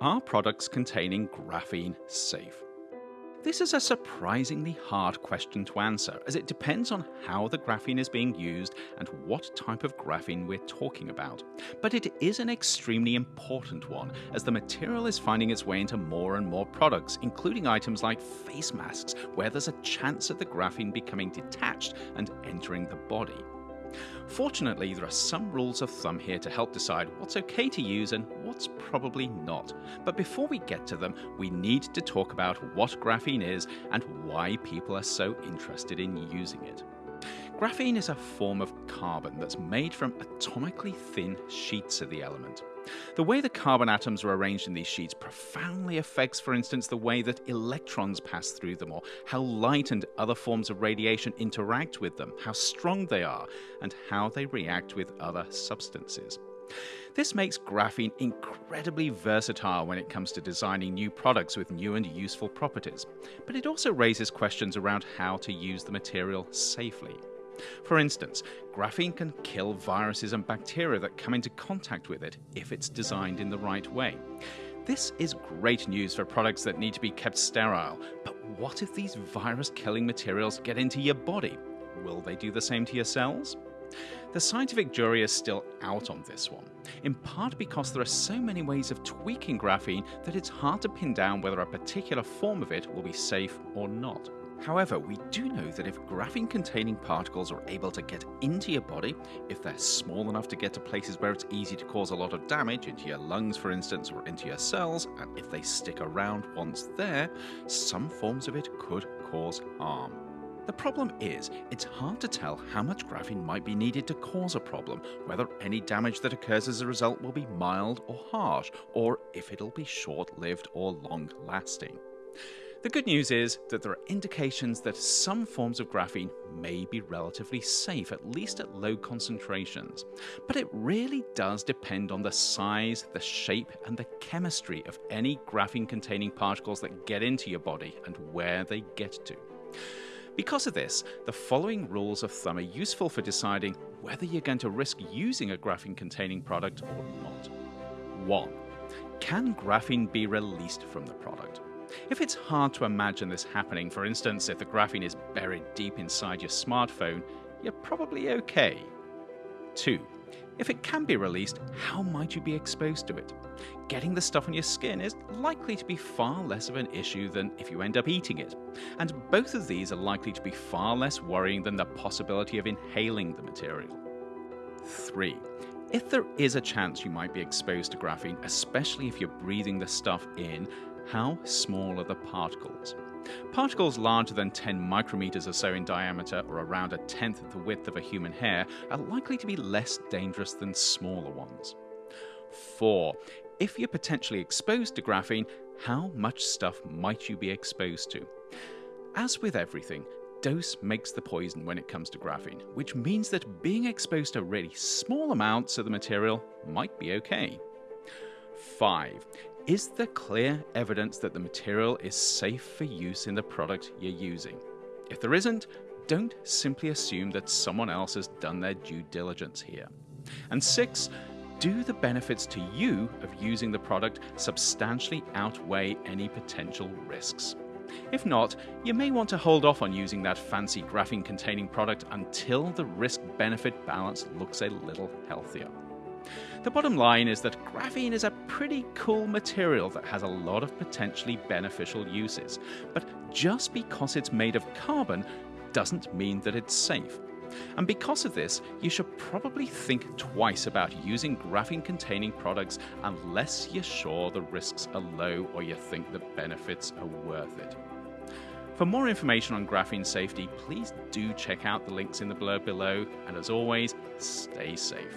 Are products containing graphene safe? This is a surprisingly hard question to answer, as it depends on how the graphene is being used and what type of graphene we're talking about. But it is an extremely important one, as the material is finding its way into more and more products, including items like face masks, where there's a chance of the graphene becoming detached and entering the body. Fortunately, there are some rules of thumb here to help decide what's okay to use and what's probably not. But before we get to them, we need to talk about what graphene is and why people are so interested in using it. Graphene is a form of carbon that's made from atomically thin sheets of the element. The way the carbon atoms are arranged in these sheets profoundly affects, for instance, the way that electrons pass through them, or how light and other forms of radiation interact with them, how strong they are, and how they react with other substances. This makes graphene incredibly versatile when it comes to designing new products with new and useful properties, but it also raises questions around how to use the material safely. For instance, graphene can kill viruses and bacteria that come into contact with it if it's designed in the right way. This is great news for products that need to be kept sterile, but what if these virus killing materials get into your body? Will they do the same to your cells? The scientific jury is still out on this one, in part because there are so many ways of tweaking graphene that it's hard to pin down whether a particular form of it will be safe or not. However, we do know that if graphene containing particles are able to get into your body, if they're small enough to get to places where it's easy to cause a lot of damage, into your lungs for instance, or into your cells, and if they stick around once there, some forms of it could cause harm. The problem is, it's hard to tell how much graphene might be needed to cause a problem, whether any damage that occurs as a result will be mild or harsh, or if it'll be short lived or long lasting. The good news is that there are indications that some forms of graphene may be relatively safe, at least at low concentrations. But it really does depend on the size, the shape, and the chemistry of any graphene containing particles that get into your body and where they get to. Because of this, the following rules of thumb are useful for deciding whether you're going to risk using a graphene containing product or not. 1. Can graphene be released from the product? If it's hard to imagine this happening, for instance, if the graphene is buried deep inside your smartphone, you're probably okay. 2. If it can be released, how might you be exposed to it? Getting the stuff on your skin is likely to be far less of an issue than if you end up eating it, and both of these are likely to be far less worrying than the possibility of inhaling the material. 3. If there is a chance you might be exposed to graphene, especially if you're breathing the stuff in, how small are the particles? Particles larger than 10 micrometers or so in diameter, or around a tenth the width of a human hair, are likely to be less dangerous than smaller ones. 4. If you're potentially exposed to graphene, how much stuff might you be exposed to? As with everything, dose makes the poison when it comes to graphene, which means that being exposed to really small amounts of the material might be okay. 5. Is there clear evidence that the material is safe for use in the product you're using? If there isn't, don't simply assume that someone else has done their due diligence here. And six, do the benefits to you of using the product substantially outweigh any potential risks? If not, you may want to hold off on using that fancy graphene containing product until the risk benefit balance looks a little healthier. The bottom line is that graphene is a pretty cool material that has a lot of potentially beneficial uses. But just because it's made of carbon doesn't mean that it's safe. And because of this, you should probably think twice about using graphene containing products unless you're sure the risks are low or you think the benefits are worth it. For more information on graphene safety, please do check out the links in the blurb below, and as always, stay safe.